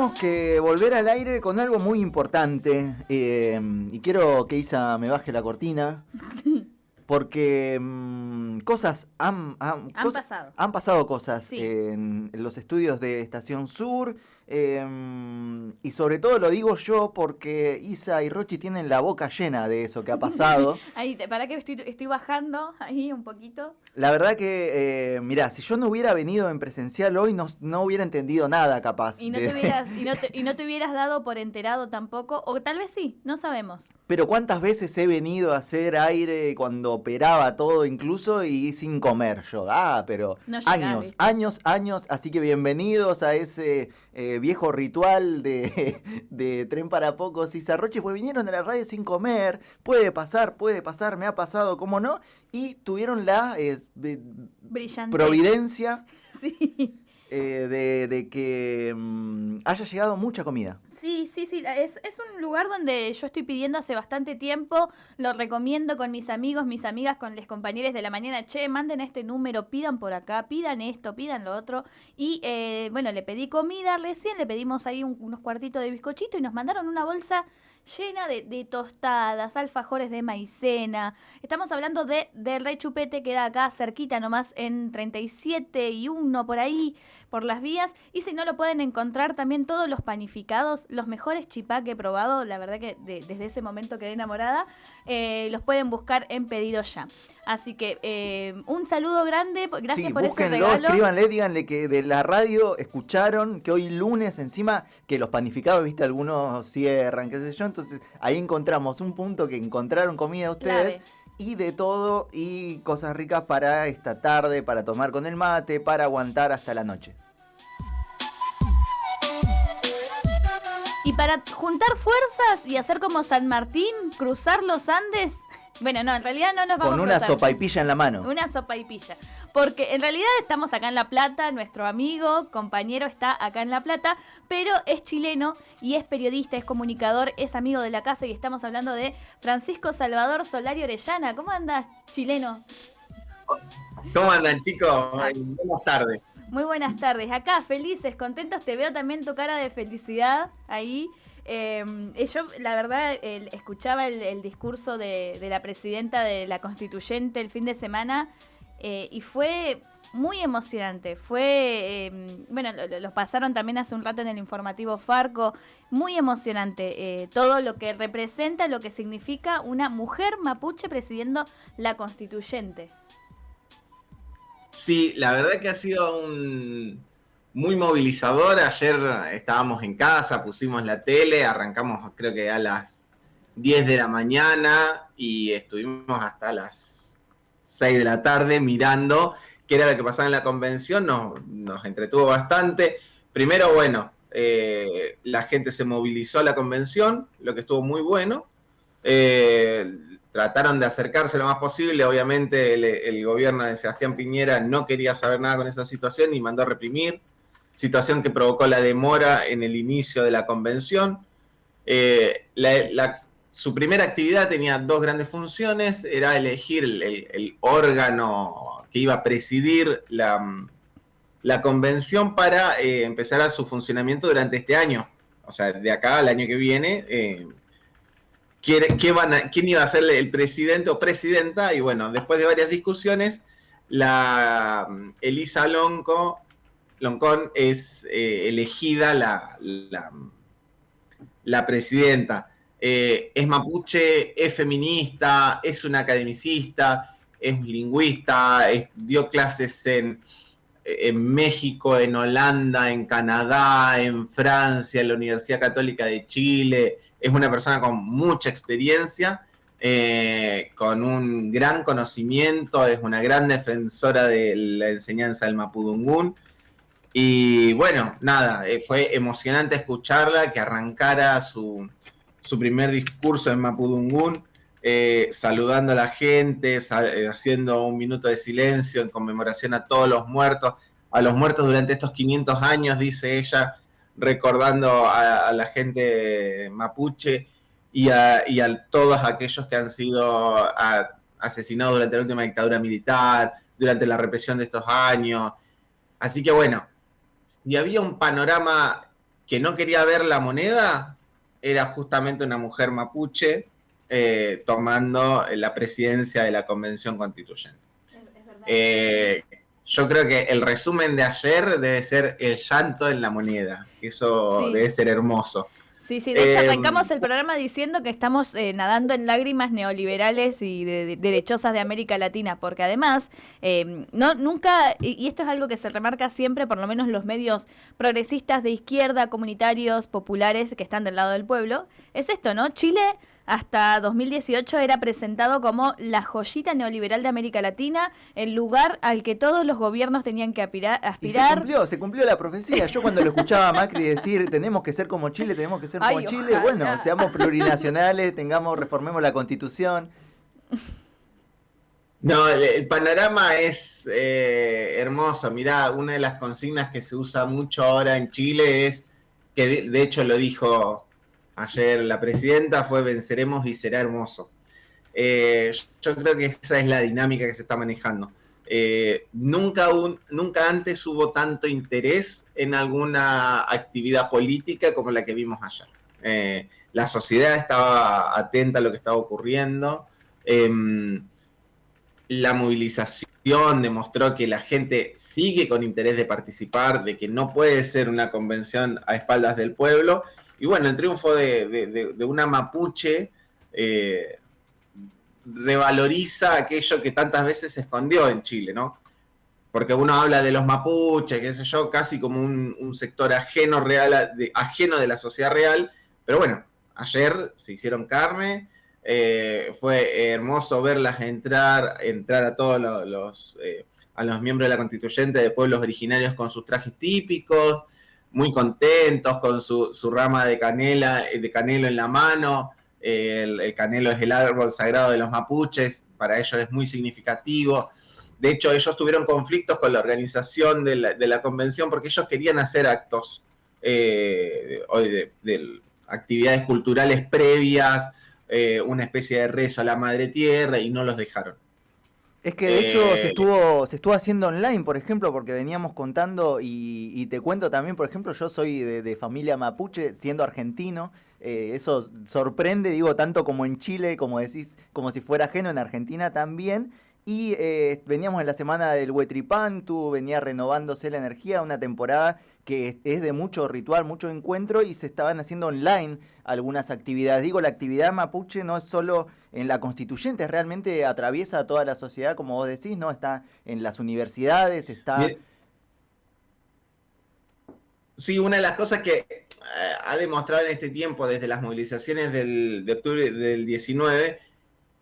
tenemos que volver al aire con algo muy importante. eh, y quiero que Isa me baje la cortina. Porque mm, cosas han, han, Han pasado. han pasado cosas Sí. en los estudios de Estación Sur. Eh, y sobre todo lo digo yo porque Isa y Rochi tienen la boca llena de eso que ha pasado. Ahí, para que estoy, estoy bajando ahí un poquito. La verdad que, eh, mirá, si yo no hubiera venido en presencial hoy, no, no hubiera entendido nada capaz. Y no, de- te hubieras, y, no te, y no te hubieras dado por enterado tampoco, o tal vez sí, no sabemos. Pero cuántas veces he venido a hacer aire cuando operaba todo incluso y sin comer yo. Ah, pero No años, ¿viste? años, años. Así que bienvenidos a ese eh, viejo ritual de, de tren para pocos y zarroches, pues vinieron a la radio sin comer. Puede pasar, puede pasar, me ha pasado, ¿cómo no? Y tuvieron la eh, de- Brillante. providencia Sí. Eh, de, de que mm, haya llegado mucha comida. Sí, sí, sí. Es, es un lugar donde yo estoy pidiendo hace bastante tiempo. Lo recomiendo con mis amigos, mis amigas, con los compañeros de la mañana. Che, manden este número, pidan por acá, pidan esto, pidan lo otro. Y eh, bueno, le pedí comida recién, le pedimos ahí un- unos cuartitos de bizcochito y nos mandaron una bolsa llena de, tostadas, alfajores de maicena. Estamos hablando de, de Rey Chupete, que da acá cerquita nomás en 37 y 1 por ahí, por las vías. Y si no lo pueden encontrar también todos los panificados, los mejores chipá que he probado, la verdad que de- desde ese momento quedé enamorada, eh, los pueden buscar en pedido ya. Así que eh, un saludo grande, po- gracias sí, por ese búsquenlo, regalo. escríbanle, díganle que de la radio escucharon que hoy lunes encima que los panificados, viste, algunos cierran, qué sé yo, entonces ahí encontramos un punto que encontraron comida ustedes Clave. y de todo y cosas ricas para esta tarde, para tomar con el mate, para aguantar hasta la noche. Y para juntar fuerzas y hacer como San Martín, cruzar los Andes. Bueno, no, en realidad no nos vamos Con a una cruzar. sopa y pilla en la mano. Una sopa y pilla. Porque en realidad estamos acá en La Plata, nuestro amigo, compañero está acá en La Plata, pero es chileno y es periodista, es comunicador, es amigo de la casa y estamos hablando de Francisco Salvador Solari Orellana. ¿Cómo andas, chileno? ¿Cómo andan, chicos? Buenas tardes. Muy buenas tardes. Acá, felices, contentos. Te veo también tu cara de felicidad ahí. Eh, eh, yo, la verdad, el- escuchaba el, discurso de, la presidenta de la constituyente el fin de semana eh, y fue muy emocionante. Fue, eh, bueno, lo, lo- lo pasaron también hace un rato en el informativo Farco. Muy emocionante. eh, todo lo que representa, lo que significa una mujer mapuche presidiendo la constituyente. Sí, la verdad que ha sido un muy movilizador. Ayer estábamos en casa, pusimos la tele, arrancamos creo que a las 10 de la mañana y estuvimos hasta las 6 de la tarde mirando qué era lo que pasaba en la convención. Nos, nos entretuvo bastante. Primero, bueno, eh, la gente se movilizó a la convención, lo que estuvo muy bueno. Eh, trataron de acercarse lo más posible. Obviamente el, el gobierno de Sebastián Piñera no quería saber nada con esa situación y mandó a reprimir. Situación que provocó la demora en el inicio de la convención. Eh, su primera actividad tenía dos grandes funciones. Era elegir el, órgano que iba a presidir la, la convención para eh, empezar a su funcionamiento durante este año. O sea, de acá al año que viene. eh, quién iba a ser el presidente o presidenta, y bueno, después de varias discusiones, la Elisa Lonco, Loncón es eh, elegida la, la, presidenta. Eh, es mapuche, es feminista, es una academicista, es lingüista, dio clases en, en México, en Holanda, en Canadá, en Francia, en la Universidad Católica de Chile. Es una persona con mucha experiencia, eh, con un gran conocimiento, es una gran defensora de la enseñanza del Mapudungún. Y bueno, nada, eh, fue emocionante escucharla, que arrancara su, su primer discurso en Mapudungún, eh, saludando a la gente, eh, haciendo un minuto de silencio en conmemoración a todos los muertos, a los muertos durante estos 500 años, dice ella, recordando a, la gente mapuche y a, y a todos aquellos que han sido asesinados durante la última dictadura militar, durante la represión de estos años. Así que bueno, si había un panorama que no quería ver la moneda era justamente una mujer mapuche eh, tomando la presidencia de la Convención Constituyente. Eh, yo creo que el resumen de ayer debe ser el llanto en la moneda. Eso debe ser hermoso. Sí, sí, de hecho em, arrancamos el programa diciendo que estamos eh, nadando en lágrimas neoliberales y derechosas de América Latina, porque además, em, no nunca, y esto es algo que se remarca siempre, por lo menos los medios progresistas de izquierda, comunitarios, populares que están del lado del pueblo, es esto, ¿no? Chile hasta 2018 era presentado como la joyita neoliberal de América Latina, el lugar al que todos los gobiernos tenían que aspirar. Y se cumplió, se cumplió la profecía. Yo cuando lo escuchaba a Macri decir, tenemos que ser como Chile, tenemos que ser como Chile, bueno, seamos plurinacionales, tengamos, reformemos la constitución. No, el, panorama es eh, hermoso. Mirá, una de las consignas que se usa mucho ahora en Chile es, que de hecho lo dijo ayer la presidenta fue venceremos y será hermoso. Eh, yo creo que esa es la dinámica que se está manejando. Eh, nunca, nunca antes hubo tanto interés en alguna actividad política como la que vimos ayer. Eh, la sociedad estaba atenta a lo que estaba ocurriendo. Em, la movilización demostró que la gente sigue con interés de participar, de que no puede ser una convención a espaldas del pueblo y bueno, el triunfo de, una mapuche eh, revaloriza aquello que tantas veces se escondió en Chile, ¿no? Porque uno habla de los mapuches, qué sé yo, casi como un, sector ajeno, real, ajeno de la sociedad real, pero bueno, ayer se hicieron carne, eh, fue hermoso verlas entrar, entrar a todos los, eh, a los miembros de la constituyente de pueblos originarios con sus trajes típicos, muy contentos con su, rama de canela, de canelo en la mano. El, canelo es el árbol sagrado de los mapuches, para ellos es muy significativo. De hecho, ellos tuvieron conflictos con la organización de la, convención porque ellos querían hacer actos eh, de, actividades culturales previas, eh, una especie de rezo a la madre tierra y no los dejaron. Es que de hecho se eh, estuvo, se estuvo haciendo online, por ejemplo, porque veníamos contando y, te cuento también, por ejemplo, yo soy de, familia mapuche, siendo argentino, eh, eso sorprende, digo, tanto como en Chile, como decís, como si fuera ajeno en Argentina también. Y eh, veníamos en la semana del Huetripantu, venía renovándose la energía, una temporada que es de mucho ritual, mucho encuentro y se estaban haciendo online algunas actividades. Digo, la actividad mapuche no es solo en la constituyente, realmente atraviesa toda la sociedad, como vos decís, ¿no? Está en las universidades, está... Sí, una de las cosas que eh, ha demostrado en este tiempo, desde las movilizaciones del, de octubre del 19,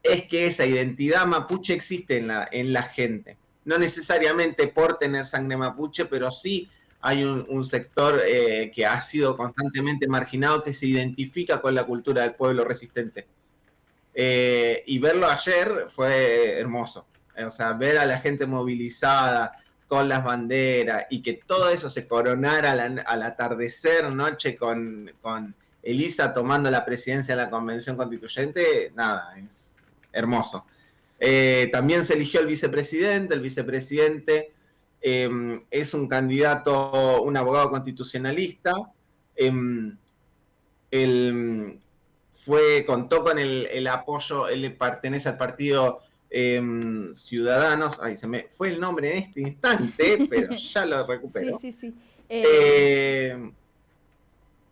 es que esa identidad mapuche existe en la, en la gente. No necesariamente por tener sangre mapuche, pero sí hay un, sector eh, que ha sido constantemente marginado que se identifica con la cultura del pueblo resistente. Eh, y verlo ayer fue hermoso. Eh, o sea, ver a la gente movilizada con las banderas y que todo eso se coronara al, atardecer noche con, con Elisa tomando la presidencia de la Convención Constituyente, nada, es hermoso. Eh, también se eligió el vicepresidente, el vicepresidente em, es un candidato, un abogado constitucionalista, él em, fue, contó con el, apoyo, él pertenece al partido em, Ciudadanos, ay, se me fue el nombre en este instante, pero ya lo recupero. Sí, sí, sí. Eh,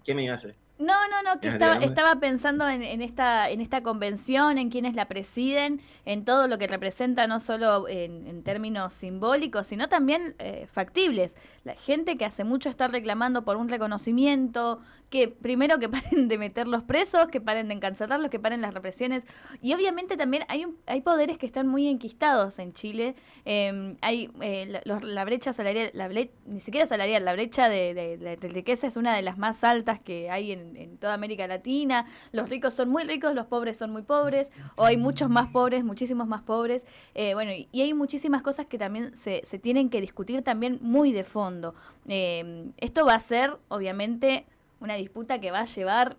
¿Qué me iba a hacer? No, no, no, que estaba, estaba pensando en, en, esta, en esta convención, en quienes la presiden, en todo lo que representa, no solo en, términos simbólicos, sino también eh, factibles. La gente que hace mucho está reclamando por un reconocimiento, que primero que paren de meter los presos, que paren de encarcelarlos, que paren las represiones. Y obviamente también hay, hay poderes que están muy enquistados en Chile. Em, hay eh, la, brecha salarial, la ni siquiera salarial, la brecha de, de, riqueza es una de las más altas que hay en, en, toda América Latina. Los ricos son muy ricos, los pobres son muy pobres, o hay muchos más pobres, muchísimos más pobres. Eh, bueno, y, hay muchísimas cosas que también se, se tienen que discutir también muy de fondo. Em, esto va a ser, obviamente, una disputa que va a llevar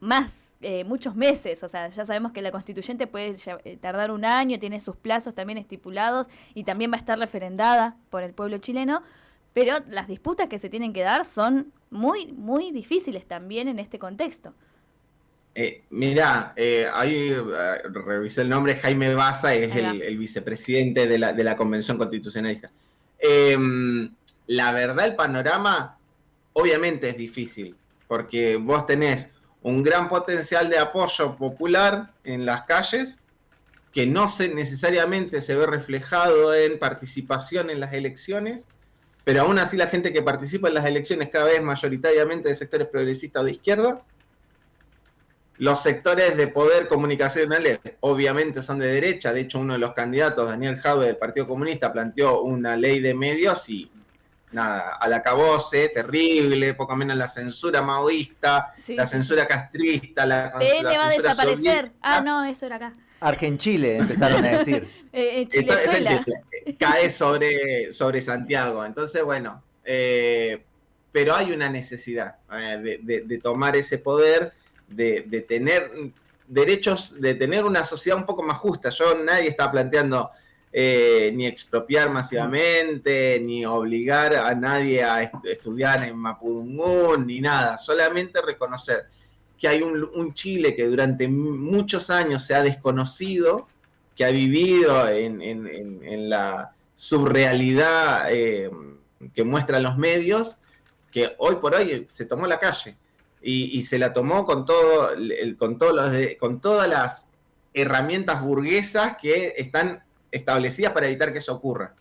más, eh, muchos meses. O sea, ya sabemos que la constituyente puede eh, tardar un año, tiene sus plazos también estipulados y también va a estar referendada por el pueblo chileno. Pero las disputas que se tienen que dar son muy, muy difíciles también en este contexto. Eh, mirá, eh, ahí eh, revisé el nombre, Jaime Baza, es el, vicepresidente de la, de la Convención Constitucionalista. Em, la verdad, el panorama obviamente es difícil, porque vos tenés un gran potencial de apoyo popular en las calles, que no se, necesariamente se ve reflejado en participación en las elecciones, pero aún así la gente que participa en las elecciones cada vez mayoritariamente de sectores progresistas o de izquierda, los sectores de poder comunicacionales obviamente son de derecha, de hecho uno de los candidatos, Daniel Jaude del Partido Comunista, planteó una ley de medios y nada, al acabose, terrible, poco menos la censura maoísta, la censura castrista, la, PN va a desaparecer. Ah, no, eso era acá. Argenchile, empezaron a decir. eh, Chile, cae sobre, sobre Santiago. Entonces, bueno, eh, pero hay una necesidad eh, de, tomar ese poder de, tener derechos, de tener una sociedad un poco más justa. Yo nadie está planteando eh, ni expropiar masivamente, ni obligar a nadie a estudiar en Mapudungún, ni nada, solamente reconocer que hay un, Chile que durante muchos años se ha desconocido, que ha vivido en, la subrealidad eh, que muestran los medios, que hoy por hoy se tomó la calle y, se la tomó con, todo, con, todos los con todas las herramientas burguesas que están establecidas para evitar que eso ocurra.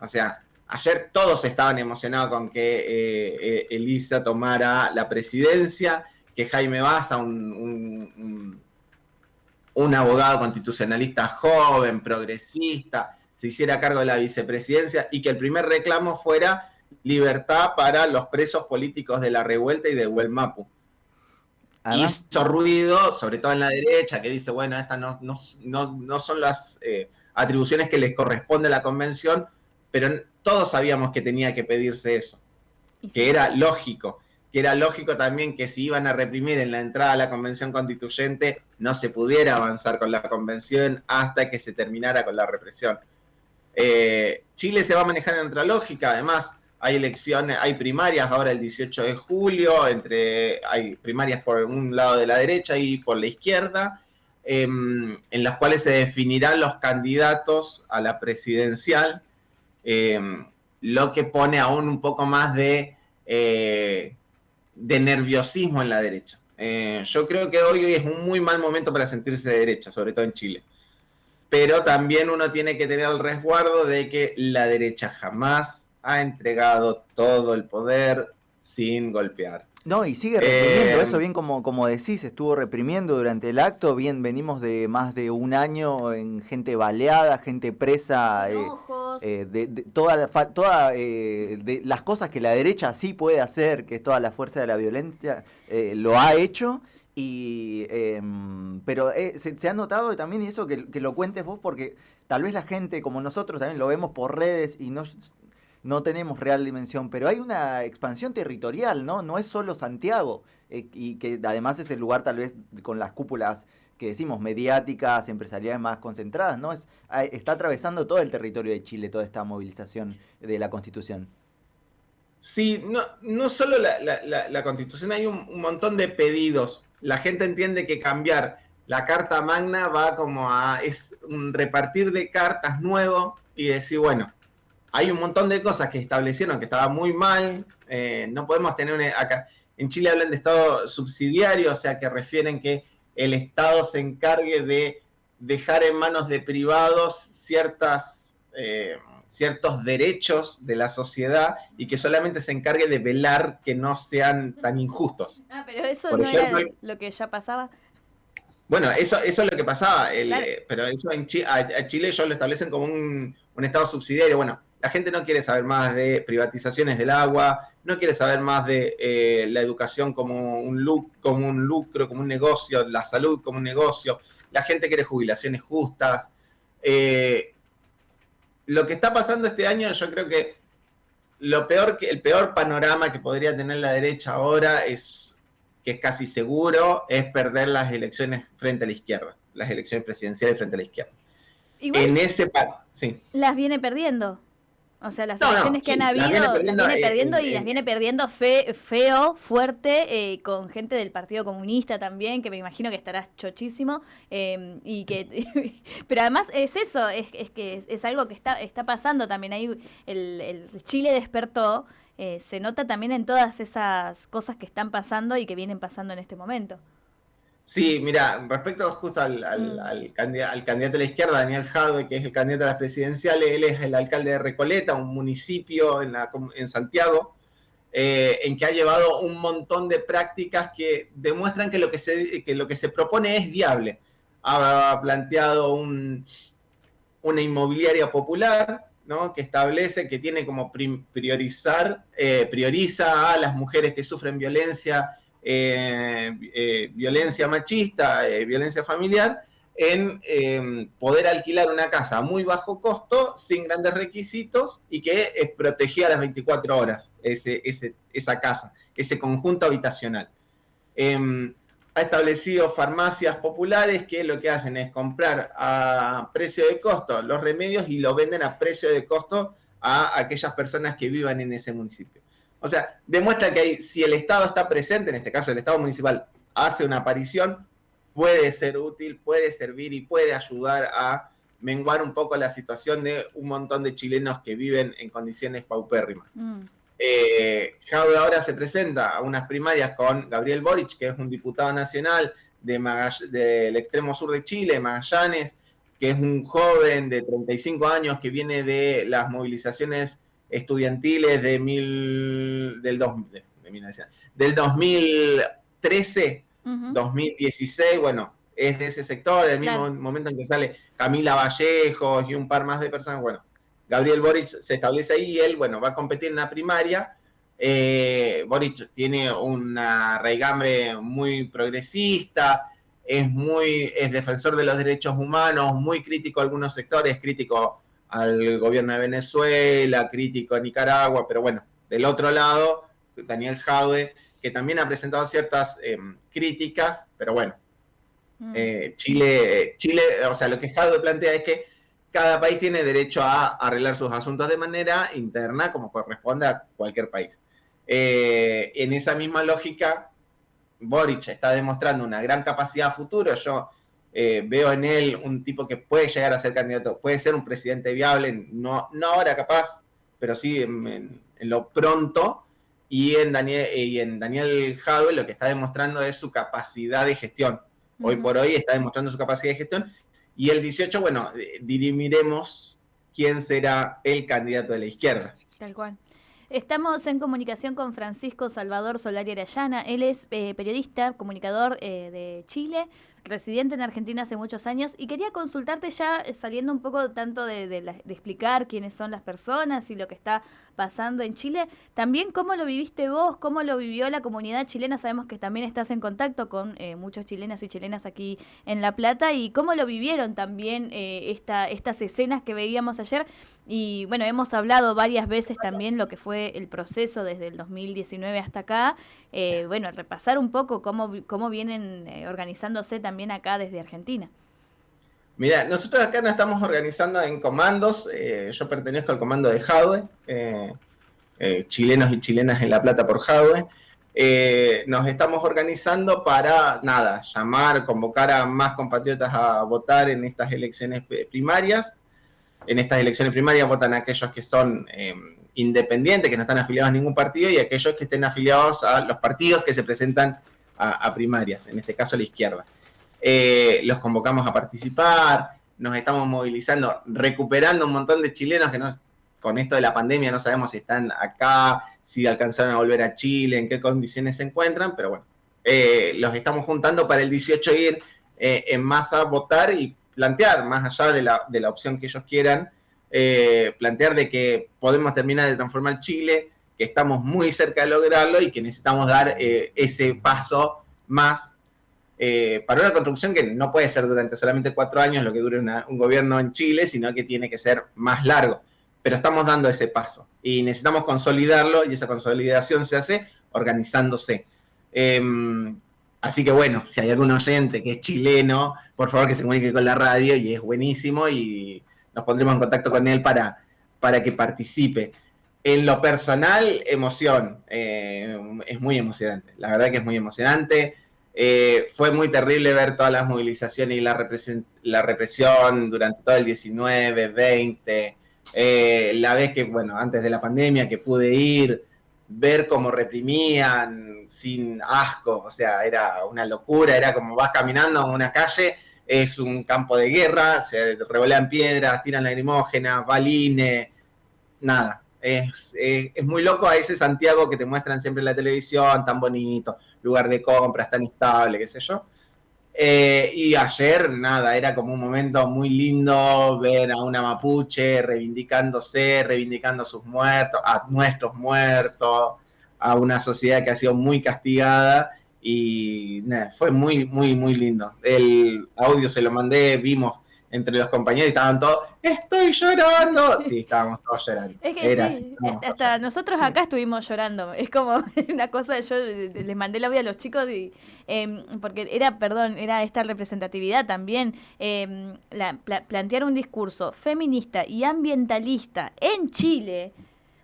O sea, ayer todos estaban emocionados con que eh, eh, Elisa tomara la presidencia, que Jaime Baza, un, un, abogado constitucionalista joven, progresista, se hiciera cargo de la vicepresidencia y que el primer reclamo fuera libertad para los presos políticos de la revuelta y de Huelmapu. Hizo ruido, sobre todo en la derecha, que dice, bueno, estas no, no, son las eh, atribuciones que les corresponde a la convención, pero todos sabíamos que tenía que pedirse eso, que era lógico, que era lógico también que si iban a reprimir en la entrada a la convención constituyente, no se pudiera avanzar con la convención hasta que se terminara con la represión. Eh, Chile se va a manejar en otra lógica, además hay elecciones, hay primarias ahora el 18 de julio, entre, hay primarias por un lado de la derecha y por la izquierda, em, en las cuales se definirán los candidatos a la presidencial, em, lo que pone aún un poco más de, eh, de nerviosismo en la derecha. Eh, yo creo que hoy es un muy mal momento para sentirse de derecha, sobre todo en Chile pero también uno tiene que tener el resguardo de que la derecha jamás ha entregado todo el poder sin golpear. No, y sigue reprimiendo, eh, eso bien como, como decís, estuvo reprimiendo durante el acto, bien venimos de más de un año en gente baleada, gente presa, eh, eh, de, toda, toda de las cosas que la derecha sí puede hacer, que es toda la fuerza de la violencia, lo ha hecho. Y, em, pero eh, se, ha notado también eso que, lo cuentes vos porque tal vez la gente como nosotros también lo vemos por redes y no, no tenemos real dimensión, pero hay una expansión territorial, ¿no? No es solo Santiago eh, y que además es el lugar tal vez con las cúpulas que decimos mediáticas, empresariales más concentradas, ¿no? Es, está atravesando todo el territorio de Chile toda esta movilización de la Constitución. Sí, no, no solo la, Constitución, hay un montón de pedidos la gente entiende que cambiar la carta magna va como a es un repartir de cartas nuevo y decir, bueno, hay un montón de cosas que establecieron que estaba muy mal, eh, no podemos tener acá, en Chile hablan de Estado subsidiario, o sea que refieren que el Estado se encargue de dejar en manos de privados ciertas... Eh, ciertos derechos de la sociedad y que solamente se encargue de velar que no sean tan injustos. Ah, pero eso no era lo que ya pasaba. Bueno, eso, eso es lo que pasaba, eh, pero eso en a, Chile ellos lo establecen como un, Estado subsidiario. Bueno, la gente no quiere saber más de privatizaciones del agua, no quiere saber más de eh, la educación como un, como un lucro, como un negocio, la salud como un negocio. La gente quiere jubilaciones justas. Eh, lo que está pasando este año, yo creo que lo peor que, el peor panorama que podría tener la derecha ahora es, que es casi seguro, es perder las elecciones frente a la izquierda, las elecciones presidenciales frente a la izquierda. en ese sí. Las viene perdiendo. O sea, las elecciones que han habido las viene perdiendo, y las viene perdiendo feo, fuerte, eh, con gente del Partido Comunista también, que me imagino que estará chochísimo. Em, y que Pero además es eso, es, que es, algo que está, está pasando también. Ahí el, Chile despertó. Eh, se nota también en todas esas cosas que están pasando y que vienen pasando en este momento. Sí, mira, respecto justo al, al, candidato, de la izquierda, Daniel Jadwe, que es el candidato a las presidenciales, él es el alcalde de Recoleta, un municipio en, en Santiago, eh, en que ha llevado un montón de prácticas que demuestran que lo que se, que lo que se propone es viable. Ha planteado un, una inmobiliaria popular, ¿no? que establece que tiene como priorizar, eh, prioriza a las mujeres que sufren violencia violencia machista, eh, violencia familiar, en poder alquilar una casa a muy bajo costo, sin grandes requisitos y que es protegida las 24 horas, esa casa, ese conjunto habitacional. Em, ha establecido farmacias populares que lo que hacen es comprar a precio de costo los remedios y lo venden a precio de costo a aquellas personas que vivan en ese municipio. O sea, demuestra que si el Estado está presente, en este caso el Estado municipal hace una aparición, puede ser útil, puede servir y puede ayudar a menguar un poco la situación de un montón de chilenos que viven en condiciones paupérrimas. Mm. Eh, ahora se presenta a unas primarias con Gabriel Boric, que es un diputado nacional del extremo sur de Chile, Magallanes, que es un joven de 35 años que viene de las movilizaciones estudiantiles de mil, del, dos, de, del 2013, 2016, bueno, es de ese sector, del mismo momento en que sale Camila Vallejos y un par más de personas, bueno, Gabriel Boric se establece ahí y él, bueno, va a competir en la primaria. Eh, Boric tiene una raigambre muy progresista, es muy, es defensor de los derechos humanos, muy crítico a algunos sectores, crítico al gobierno de Venezuela, crítico a Nicaragua, pero bueno, del otro lado, Daniel Jaude, que también ha presentado ciertas em, críticas, pero bueno, mm. eh, Chile, Chile, o sea, lo que Jaude plantea es que cada país tiene derecho a arreglar sus asuntos de manera interna, como corresponde a cualquier país. Eh, en esa misma lógica, Boric está demostrando una gran capacidad a futuro. Yo eh, veo en él un tipo que puede llegar a ser candidato, puede ser un presidente viable, no, no ahora capaz, pero sí en, lo pronto. Y en Daniel, y en Daniel lo que está demostrando es su capacidad de gestión. Hoy por hoy está demostrando su capacidad de gestión. Y el 18, bueno, eh, dirimiremos quién será el candidato de la izquierda. Tal cual. Estamos en comunicación con Francisco Salvador Solari Arayana. Él es eh, periodista, comunicador de Chile, residente en Argentina hace muchos años y quería consultarte ya eh, saliendo un poco tanto de, de, explicar quiénes son las personas y lo que está pasando en Chile, también cómo lo viviste vos, cómo lo vivió la comunidad chilena, sabemos que también estás en contacto con eh, muchos chilenas y chilenas aquí en La Plata. Y cómo lo vivieron también eh, esta, estas escenas que veíamos ayer y bueno, hemos hablado varias veces también lo que fue el proceso desde el 2019 hasta acá, bueno, repasar un poco cómo, cómo vienen organizándose también también acá desde Argentina. Mira, nosotros acá nos estamos organizando en comandos. Eh, yo pertenezco al comando de Jadwe, eh, eh, chilenos y chilenas en La Plata por Jadwe. nos estamos organizando para, nada, llamar, convocar a más compatriotas a votar en estas elecciones primarias. En estas elecciones primarias votan aquellos que son independientes, que no están afiliados a ningún partido, y aquellos que estén afiliados a los partidos que se presentan a primarias, en este caso a la izquierda. Eh, los convocamos a participar, nos estamos movilizando, recuperando un montón de chilenos que con esto de la pandemia no sabemos si están acá, si alcanzaron a volver a Chile, en qué condiciones se encuentran, pero bueno, eh, los estamos juntando para el 18 ir eh, en masa a votar y plantear, más allá de la opción que ellos quieran, plantear de que podemos terminar de transformar Chile, que estamos muy cerca de lograrlo y que necesitamos dar ese paso más eh, para una construcción que no puede ser durante solamente cuatro años lo que dure un gobierno en Chile, sino que tiene que ser más largo. Pero estamos dando ese paso y necesitamos consolidarlo y esa consolidación se hace organizándose. Em, así que bueno, si hay algún oyente que es chileno, por favor que se comunique con la radio y es buenísimo y nos pondremos en contacto con él para, para que participe. En lo personal, emoción. Eh, es muy emocionante. La verdad que es muy emocionante. Eh, fue muy terrible ver todas las movilizaciones y la, represión durante todo el 19, 20. Eh, la vez que, bueno, antes de la pandemia que pude ir, ver cómo reprimían sin asco, o sea, era una locura, era como vas caminando en una calle, es un campo de guerra, se revolean piedras, tiran lagrimógenas, balines, nada, es, muy loco a ese Santiago que te muestran siempre en la televisión, tan bonito, lugar de compras, tan estable, qué sé yo. Eh, y ayer, nada, era como un momento muy lindo ver a una mapuche reivindicándose, reivindicando a sus muertos, a nuestros muertos, a una sociedad que ha sido muy castigada y fue muy, muy, muy lindo. El audio se lo mandé, vimos entre los compañeros y estaban todos, estoy llorando. Sí, estábamos todos llorando. Es que sí, hasta nosotros acá estuvimos llorando. Es como una cosa, yo les mandé la audio a los chicos y em, porque era, perdón, era esta representatividad también, eh, plantear un discurso feminista y ambientalista en Chile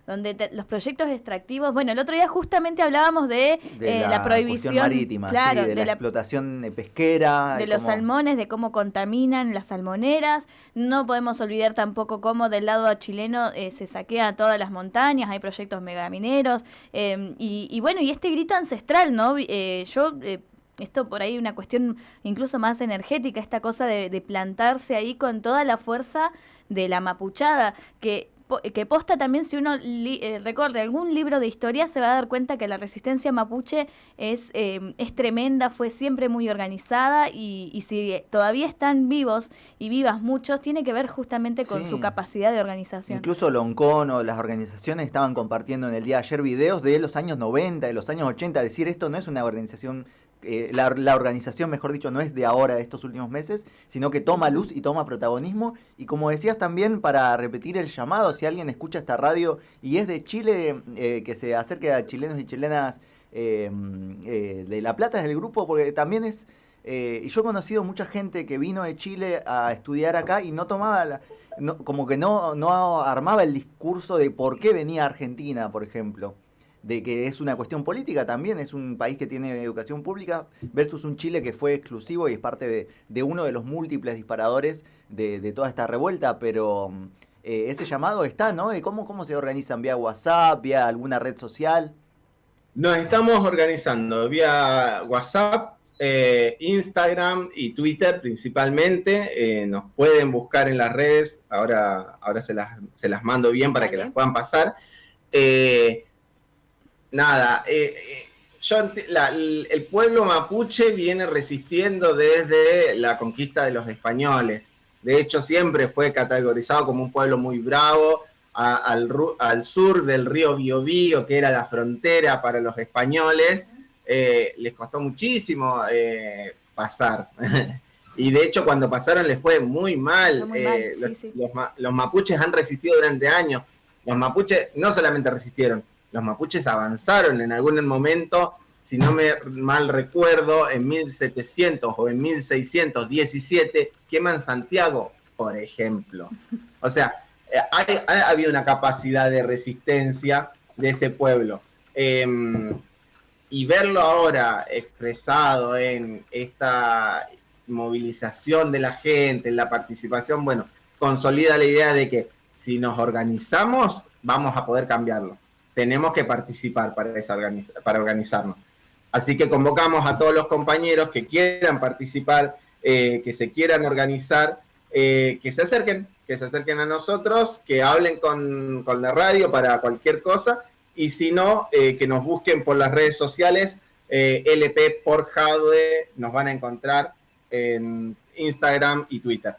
donde los proyectos extractivos, bueno, el otro día justamente hablábamos de, eh, la, prohibición marítima, claro, de, la, explotación pesquera, de los salmones, de cómo contaminan las salmoneras. No podemos olvidar tampoco cómo del lado chileno eh, se saquean todas las montañas, hay proyectos megamineros eh, y, bueno, y este grito ancestral, ¿no? Eh, yo esto por ahí una cuestión incluso más energética, esta cosa de, de, plantarse ahí con toda la fuerza de la mapuchada, que que posta también si uno eh, recorre algún libro de historia se va a dar cuenta que la resistencia mapuche es, em, es tremenda, fue siempre muy organizada y, si todavía están vivos y vivas muchos, tiene que ver justamente con su capacidad de organización. Incluso Loncón o las organizaciones estaban compartiendo en el día de ayer videos de los años 90, de los años 80, decir esto no es una organización eh, la, organización, mejor dicho, no es de ahora, de estos últimos meses, sino que toma luz y toma protagonismo. Y como decías también, para repetir el llamado, si alguien escucha esta radio y es de Chile, eh, que se acerque a chilenos y chilenas em, eh, de La Plata, es el grupo, porque también es... y yo he conocido mucha gente que vino de Chile a estudiar acá y no tomaba la, como que no, no armaba el discurso de por qué venía a Argentina, por ejemplo de que es una cuestión política también, es un país que tiene educación pública versus un Chile que fue exclusivo y es parte de, uno de los múltiples disparadores de, toda esta revuelta, pero eh, ese llamado está, ¿no? ¿Cómo, ¿Cómo se organizan? ¿Vía WhatsApp? ¿Vía alguna red social? Nos estamos organizando vía WhatsApp, eh, Instagram y Twitter principalmente. Eh, nos pueden buscar en las redes, ahora, ahora se, las, se las mando bien para que las puedan pasar nada, eh, eh, yo, el pueblo mapuche viene resistiendo desde la conquista de los españoles. De hecho, siempre fue categorizado como un pueblo muy bravo, al, sur del río Biobío, que era la frontera para los españoles. Eh, les costó muchísimo pasar. y de hecho, cuando pasaron les fue muy mal. los mapuches han resistido durante años. Los mapuches no solamente resistieron, los mapuches avanzaron en algún momento, si no me mal recuerdo, en 1700 o en 1617, queman Santiago, por ejemplo. O sea, eh, ha habido una capacidad de resistencia de ese pueblo. Em, y verlo ahora expresado en esta movilización de la gente, en la participación, bueno, consolida la idea de que si nos organizamos, vamos a poder cambiarlo tenemos que participar para, esa para organizarnos. Así que convocamos a todos los compañeros que quieran participar, eh, que se quieran organizar, eh, que se acerquen, que se acerquen a nosotros, que hablen con, la radio para cualquier cosa, y si no, eh, que nos busquen por las redes sociales, LP por Jadwe, nos van a encontrar en Instagram y Twitter.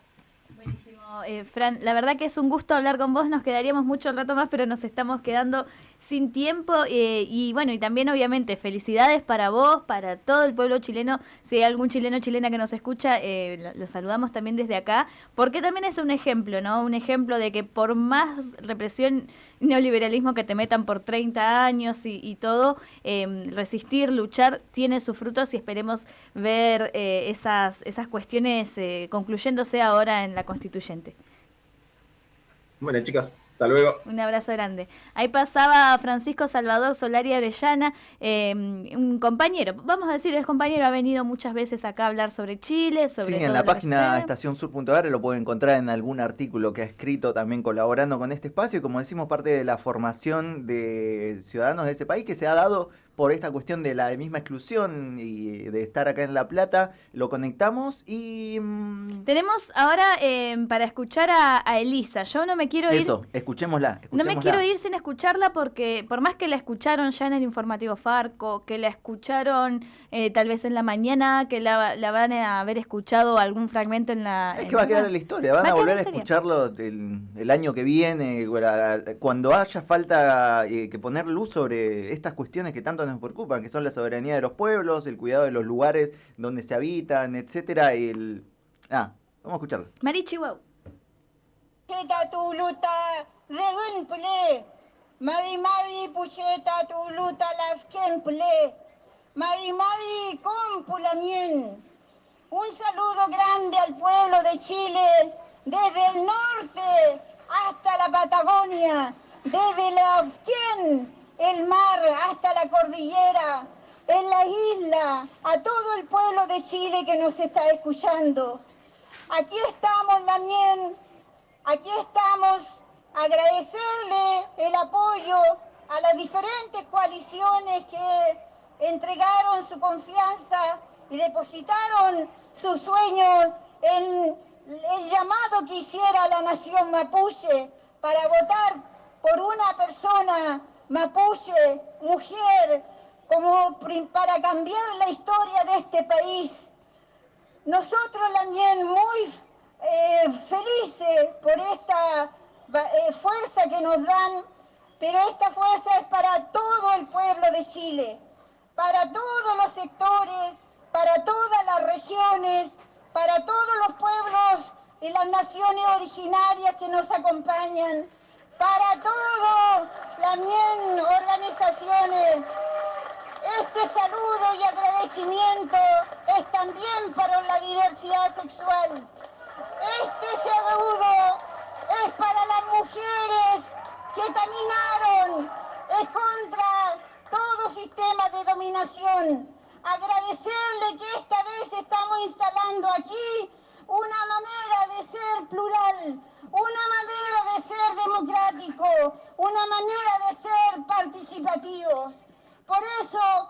Eh, Fran, la verdad que es un gusto hablar con vos, nos quedaríamos mucho rato más, pero nos estamos quedando sin tiempo eh, y bueno, y también obviamente felicidades para vos, para todo el pueblo chileno, si hay algún chileno chilena que nos escucha, eh, lo, saludamos también desde acá, porque también es un ejemplo, ¿no? Un ejemplo de que por más represión, neoliberalismo que te metan por 30 años y, todo, em, resistir, luchar, tiene sus frutos y esperemos ver eh, esas, esas cuestiones concluyéndose ahora en la constituyente. Bueno, chicas, Hasta luego. Un abrazo grande. Ahí pasaba Francisco Salvador Solari Arellana, eh, un compañero, vamos a decir, es compañero, ha venido muchas veces acá a hablar sobre Chile, sobre... Sí, en la página estacionsur.ar lo puede encontrar en algún artículo que ha escrito también colaborando con este espacio y como decimos, parte de la formación de ciudadanos de ese país que se ha dado por esta cuestión de la misma exclusión y de estar acá en La Plata, lo conectamos y... Mm, Tenemos ahora em, para escuchar a, Elisa. Yo no me quiero ir... Eso, escuchémosla, No me quiero ir sin escucharla porque por más que la escucharon ya en el informativo Farco, que la escucharon eh, tal vez en la mañana, que la, van a haber escuchado algún fragmento en la... Es que va a quedar en la historia, van a, volver a escucharlo el, año que viene, cuando haya falta eh, que poner luz sobre estas cuestiones que tanto nos preocupan, que son la soberanía de los pueblos, el cuidado de los lugares donde se habitan, etcétera. El... Ah, vamos a escucharlo. Marichi, wow. Mari Mari pucheta tu luta lafken ple. Mari Mari compulamien. Un saludo grande al pueblo de Chile, desde el norte hasta la Patagonia, desde la Afken el mar hasta la cordillera, en la isla, a todo el pueblo de Chile que nos está escuchando. Aquí estamos, Lamien, aquí estamos agradecerle el apoyo a las diferentes coaliciones que entregaron su confianza y depositaron sus sueños en el llamado que hiciera la nación mapuche para votar por una persona mapuche, mujer, como para cambiar la historia de este país. Nosotros también muy eh, felices por esta eh, fuerza que nos dan, pero esta fuerza es para todo el pueblo de Chile, para todos los sectores, para todas las regiones, para todos los pueblos y las naciones originarias que nos acompañan para todas las organizaciones. Este saludo y agradecimiento es también para la diversidad sexual. Este saludo es para las mujeres que caminaron contra todo sistema de dominación. Agradecerle que esta vez estamos instalando aquí una manera de ser plural, una manera de ser democrático, una manera de ser participativos. Por eso,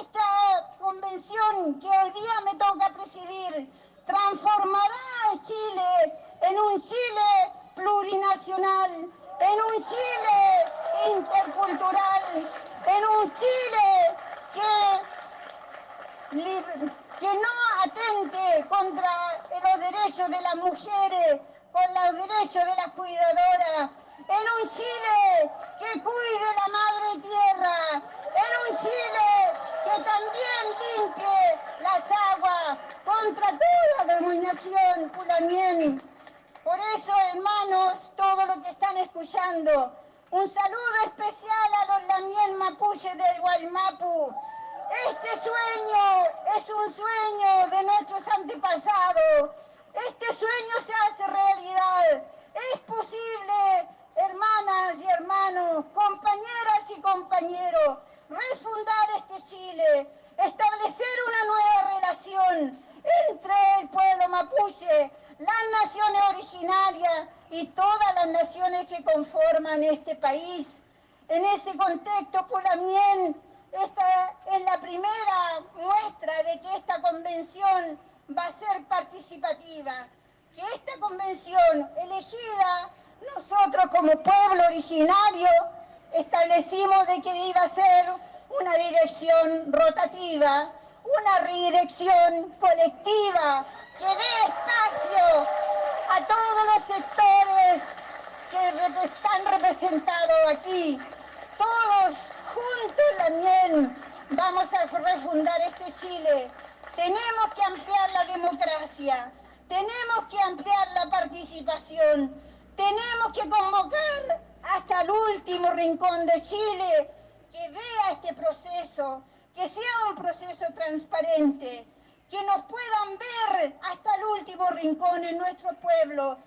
esta convención que hoy día me toca presidir transformará a Chile en un Chile plurinacional, en un Chile intercultural, en un Chile que, no atente contra los derechos de las mujeres, con los derechos de las cuidadoras, en un Chile que cuide la madre tierra, en un Chile que también limpie las aguas contra toda dominación pulamien. Por eso, hermanos, todo lo que están escuchando, un saludo especial a los lamien mapuche del Guaymapu. Este sueño es un sueño de nuestros antepasados este sueño se hace realidad. Es posible, hermanas y hermanos, compañeras y compañeros, refundar este Chile, establecer una nueva relación entre el pueblo mapuche, las naciones originarias y todas las naciones que conforman este país. En ese contexto, Pulamien, esta es la primera muestra de que esta convención va a ser participativa, que esta convención elegida, nosotros como pueblo originario, establecimos de que iba a ser una dirección rotativa, una redirección colectiva, que dé espacio a todos los sectores que están representados aquí. Todos juntos también vamos a refundar este Chile. Tenemos que ampliar la democracia, tenemos que ampliar la participación, tenemos que convocar hasta el último rincón de Chile que vea este proceso, que sea un proceso transparente, que nos puedan ver hasta el último rincón en nuestro pueblo.